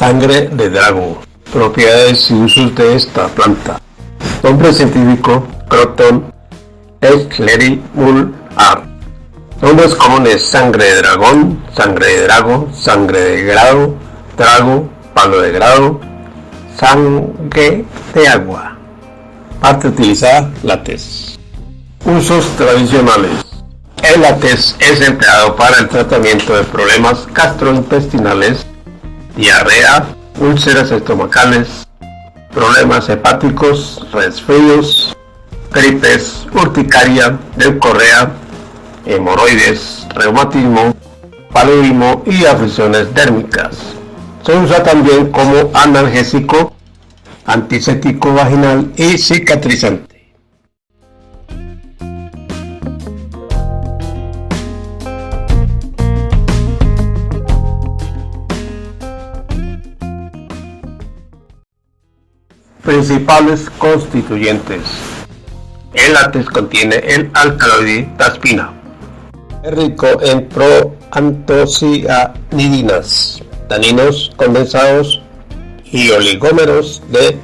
Sangre de dragón. Propiedades y usos de esta planta. Nombre científico Croton Art. Nombres comunes sangre de dragón, sangre de drago, sangre de grado, drago, palo de grado, sangre de agua. Parte utilizada, látex. Usos tradicionales. El látex es empleado para el tratamiento de problemas gastrointestinales, diarrea, úlceras estomacales, problemas hepáticos, resfríos, gripes, urticaria, leucorrea, hemorroides, reumatismo, paludismo y afecciones dérmicas. Se usa también como analgésico, antiséptico vaginal y cicatrizante. Principales constituyentes. El látex contiene el alcaloide taspina. Es rico en proantocianidinas, taninos condensados y oligómeros de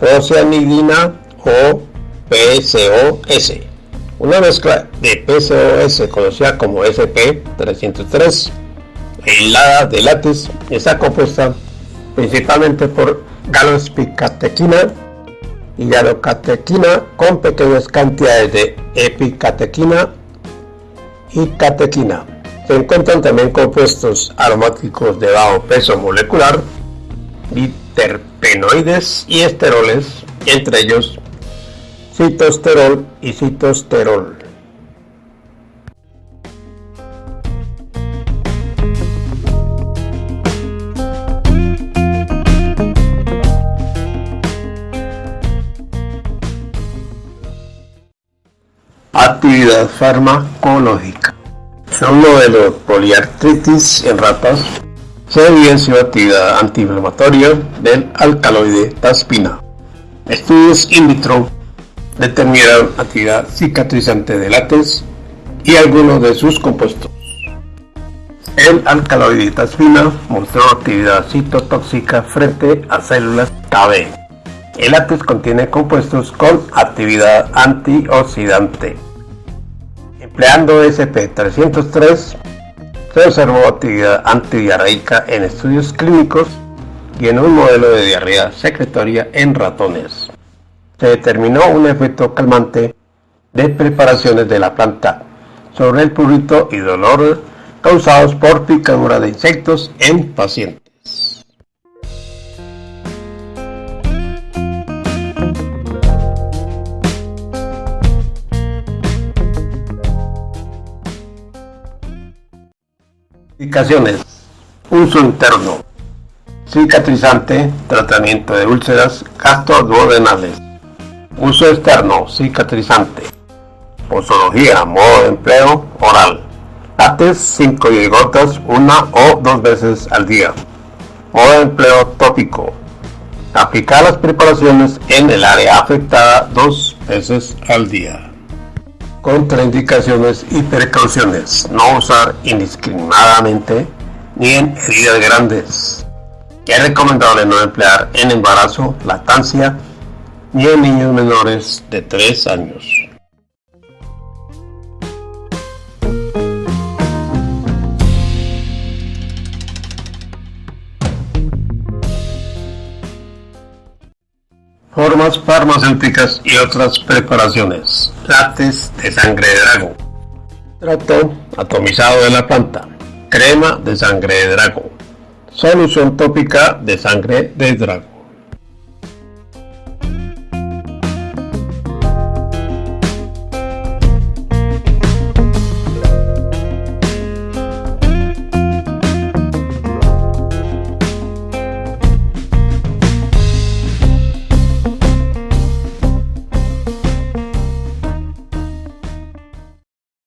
procianidina o PCOS. Una mezcla de PCOS conocida como SP303 aislada de látex está compuesta principalmente por galospicatequina y galocatequina con pequeñas cantidades de epicatequina y catequina. Se encuentran también compuestos aromáticos de bajo peso molecular, biterpenoides y esteroles, entre ellos citosterol y citosterol. Actividad farmacológica. En un modelo de poliartritis en ratas se evidenció actividad antiinflamatoria del alcaloide taspina. Estudios in vitro determinaron actividad cicatrizante de látex y algunos de sus compuestos. El alcaloide taspina mostró actividad citotóxica frente a células KB. El látex contiene compuestos con actividad antioxidante. Empleando SP303 se observó actividad antidiarreica en estudios clínicos y en un modelo de diarrea secretoria en ratones. Se determinó un efecto calmante de preparaciones de la planta sobre el prurito y dolor causados por picadura de insectos en pacientes. Indicaciones. Uso interno. Cicatrizante, tratamiento de úlceras gastroduodenales. Uso externo, cicatrizante. Posología, modo de empleo, oral. Látex 5 gotas una o dos veces al día. Modo de empleo tópico. Aplicar las preparaciones en el área afectada dos veces al día contraindicaciones y precauciones. No usar indiscriminadamente ni en heridas grandes. Es recomendable no emplear en embarazo, lactancia ni en niños menores de 3 años. Formas farmacéuticas y otras preparaciones. Látex de sangre de drago. Trato atomizado de la planta. Crema de sangre de drago. Solución tópica de sangre de drago.